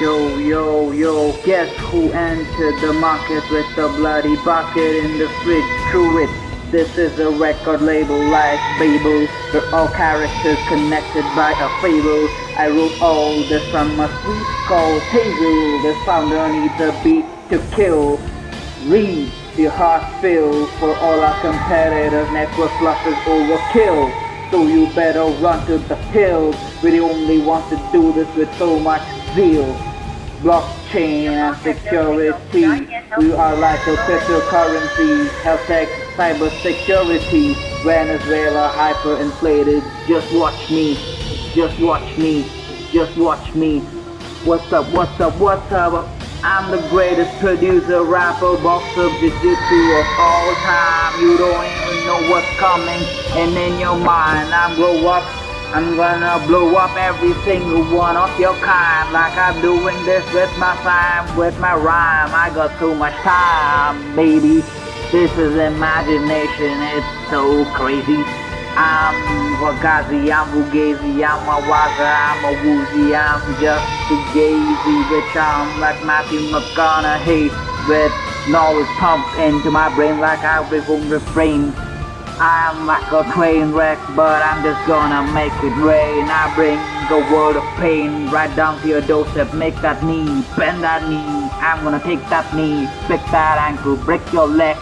Yo, yo, yo, guess who entered the market with a bloody bucket in the fridge? True it, this is a record label like Babel. We're all characters connected by a fable. I wrote all this from a sweet called Hazel. The founder needs a beat to kill. Read your heart fill for all our competitors. Network losses overkill. So you better run to the hills. We the only want to do this with so much zeal blockchain and security. We are like a cryptocurrency, health tech, cyber security. Venezuela hyperinflated. Just watch me, just watch me, just watch me. What's up, what's up, what's up? I'm the greatest producer, rapper, boxer, jiu-jitsu of all time. You don't even know what's coming, and in your mind, I'm grow up I'm gonna blow up every single one of your kind Like I'm doing this with my time, with my rhyme. I got too much time, baby. This is imagination, it's so crazy. I'm Wagazi, I'm Fugazi, I'm a Waza, I'm a Woozy I'm just a gazy bitch I'm like Matthew McConaughey With knowledge pumped into my brain like I will refrain I'm like a train wreck, but I'm just gonna make it rain. I bring a world of pain right down to your doorstep. Make that knee, bend that knee. I'm gonna take that knee, break that ankle, break your leg.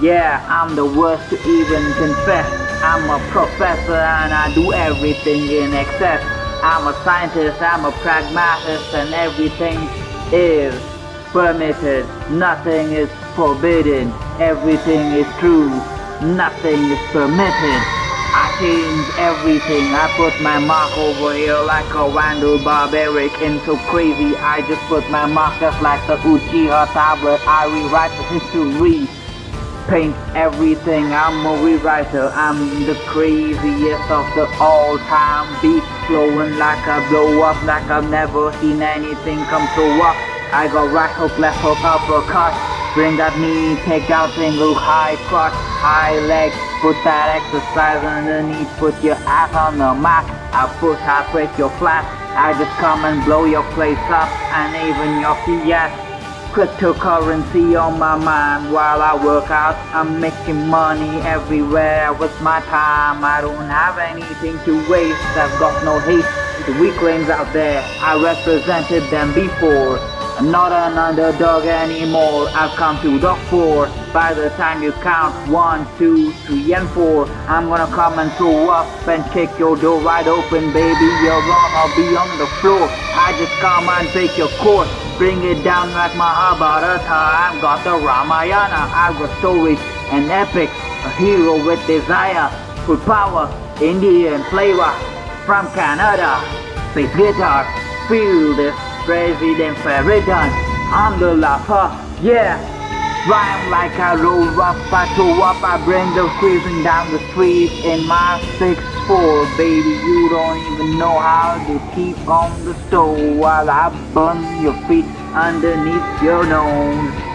Yeah, I'm the worst to even confess. I'm a professor and I do everything in excess. I'm a scientist, I'm a pragmatist, and everything is permitted. Nothing is forbidden. Everything is true nothing is permitted. I change everything, I put my mark over here like a Randall Barbaric and so crazy. I just put my mark just like the Uchiha tablet. I rewrite the history, paint everything. I'm a rewriter, I'm the craziest of the all time. Beat flowing like I blow up, like I've never seen anything come so up. I got right hook, left hook, uppercut. Bring that knee, take out single high crotch, high leg. Put that exercise underneath, put your ass on the mat. I push, I break your flat. I just come and blow your place up, and even your fiat. Cryptocurrency on my mind while I work out. I'm making money everywhere with my time. I don't have anything to waste. I've got no hate. The weaklings out there, I represented them before. I'm not an underdog anymore, I've come to the four. By the time you count one, two, three, and four, I'm gonna come and throw up and kick your door right open, baby. You're wrong, I'll be on the floor. I just come and take your course, bring it down like Mahabharata. I've got the Ramayana, I've got stories and epics, a hero with desire, full power, Indian flavor from Canada. Space guitar, feel this President Sheridan, I'm the laugher, yeah. Rhyme like I roll up, I throw up, I bring the cruising down the street in my 6'4", baby. You don't even know how to keep on the stove while I burn your feet underneath your nose.